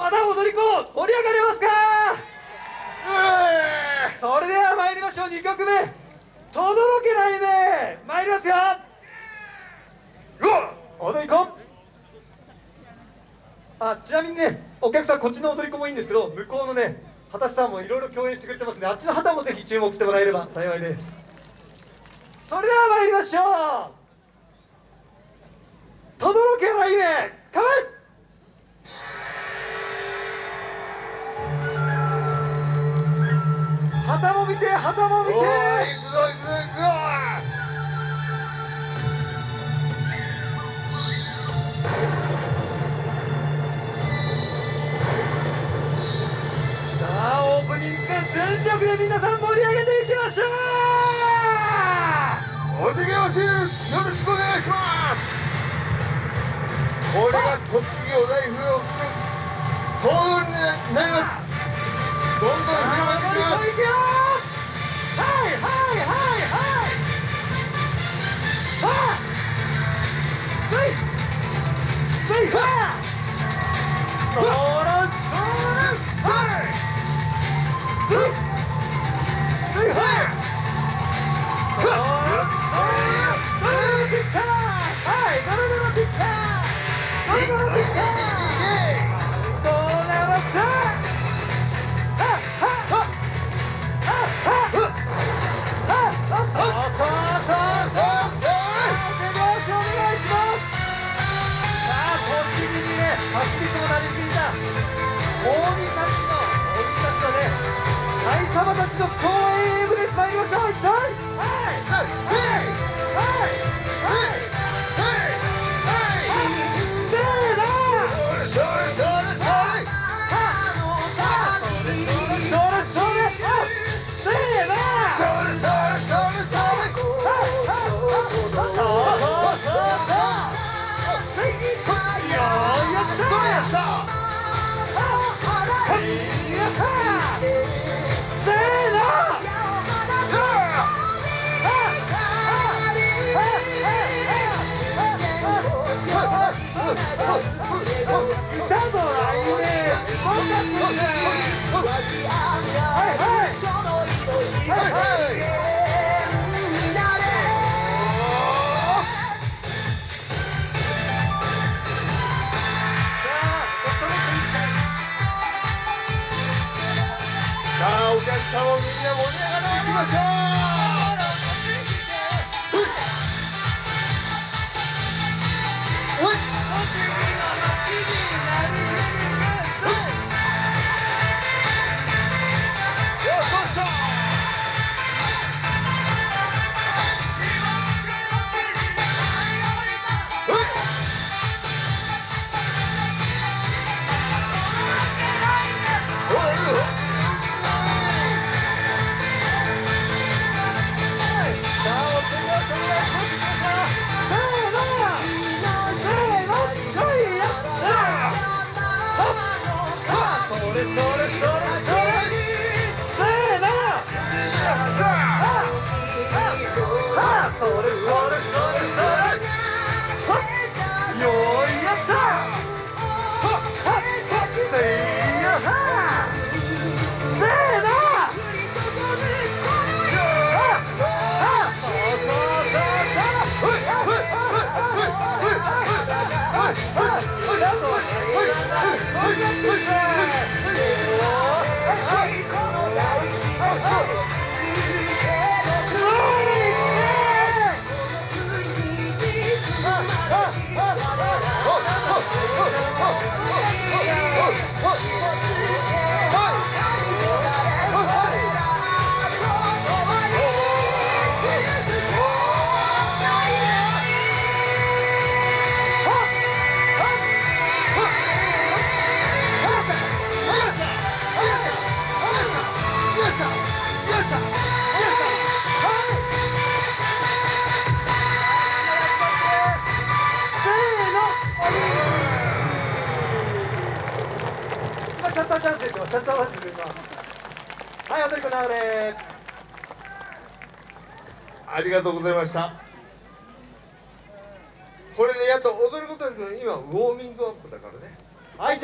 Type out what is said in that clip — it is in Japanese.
まだ踊り子盛り上がりますか？それでは参りましょう2曲目「とどろけない目」参りますよ。踊り子。あちなみにねお客さんこっちの踊り子もいいんですけど向こうのね畑さんもいろいろ共演してくれてますんであっちの旗もぜひ注目してもらえれば幸いです。それでは参りましょう。とどろけないプニング全力で皆さん盛り上げていきましょう。お手拍子よろしくお願いします。これが栃木お題不要総動になります。どんどん広がってきます。いはいはい。はい。はい。さあスイスイファー様たちの公演へ向けてまいりましょう。一緒にはい。さあお客様みんな盛り上がっターチャンスですよシャッターチャンスです今はい踊り子流れ。ありがとうございました。これでやっと踊ることに今ウォーミングアップだからね。はいじゃあ